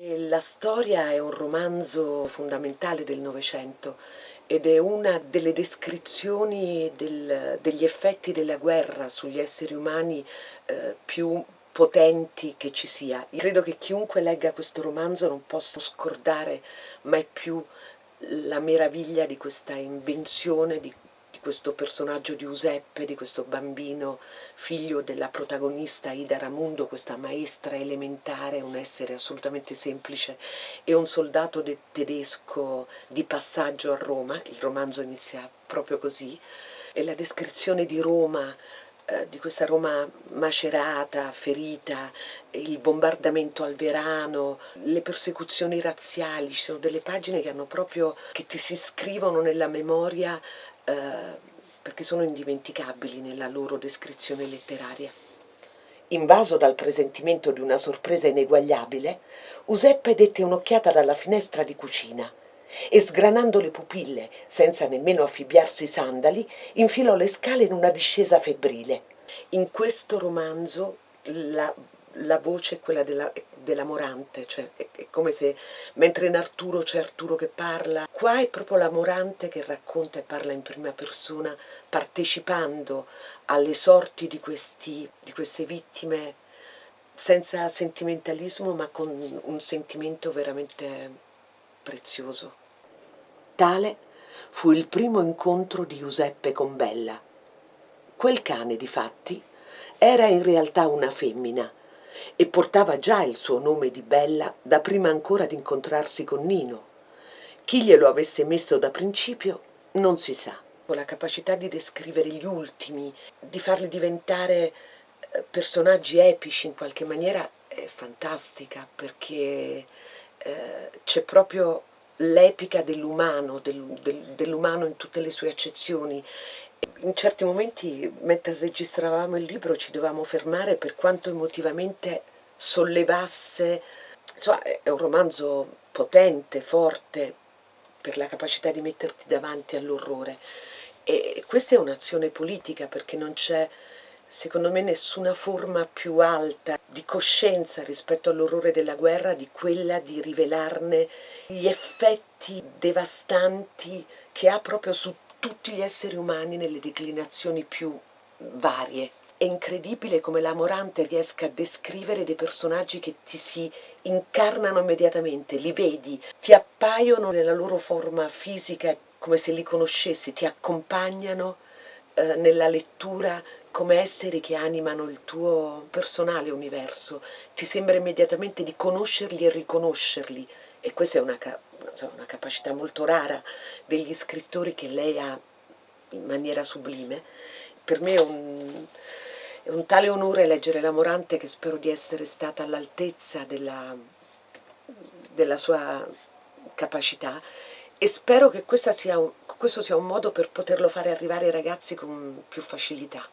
La storia è un romanzo fondamentale del Novecento ed è una delle descrizioni del, degli effetti della guerra sugli esseri umani eh, più potenti che ci sia. Io credo che chiunque legga questo romanzo non possa scordare mai più la meraviglia di questa invenzione, di di questo personaggio Giuseppe, di questo bambino figlio della protagonista Ida Ramundo, questa maestra elementare, un essere assolutamente semplice, e un soldato tedesco di passaggio a Roma, il romanzo inizia proprio così, e la descrizione di Roma di questa Roma macerata, ferita, il bombardamento al verano, le persecuzioni razziali, ci sono delle pagine che hanno proprio, che ti si scrivono nella memoria eh, perché sono indimenticabili nella loro descrizione letteraria. Invaso dal presentimento di una sorpresa ineguagliabile, Useppe dette un'occhiata dalla finestra di cucina e sgranando le pupille, senza nemmeno affibbiarsi i sandali, infilò le scale in una discesa febbrile. In questo romanzo la la voce è quella della, della Morante, cioè è, è, come se mentre in Arturo c'è Arturo che parla, qua è proprio la Morante che racconta e parla in prima persona, partecipando alle sorti di, questi, di queste vittime senza sentimentalismo ma con un sentimento veramente prezioso. Tale fu il primo incontro di Giuseppe con Bella. Quel cane, difatti, era in realtà una femmina, e portava già il suo nome di Bella da prima ancora di incontrarsi con Nino. Chi glielo avesse messo da principio non si sa. La capacità di descrivere gli ultimi, di farli diventare eh, personaggi epici in qualche maniera è fantastica perché eh, c'è proprio l'epica dell'umano, del, del, dell'umano in tutte le sue accezioni in certi momenti, mentre registravamo il libro, ci dovevamo fermare per quanto emotivamente sollevasse. Insomma, è un romanzo potente, forte, per la capacità di metterti davanti all'orrore. E questa è un'azione politica perché non c'è, secondo me, nessuna forma più alta di coscienza rispetto all'orrore della guerra di quella di rivelarne gli effetti devastanti che ha proprio su tutti gli esseri umani nelle declinazioni più varie. È incredibile come la Morante riesca a descrivere dei personaggi che ti si incarnano immediatamente, li vedi, ti appaiono nella loro forma fisica come se li conoscessi, ti accompagnano eh, nella lettura come esseri che animano il tuo personale universo, ti sembra immediatamente di conoscerli e riconoscerli e questa è una, una capacità molto rara degli scrittori che lei ha in maniera sublime. Per me è un, è un tale onore leggere la Morante che spero di essere stata all'altezza della, della sua capacità e spero che sia, questo sia un modo per poterlo fare arrivare ai ragazzi con più facilità.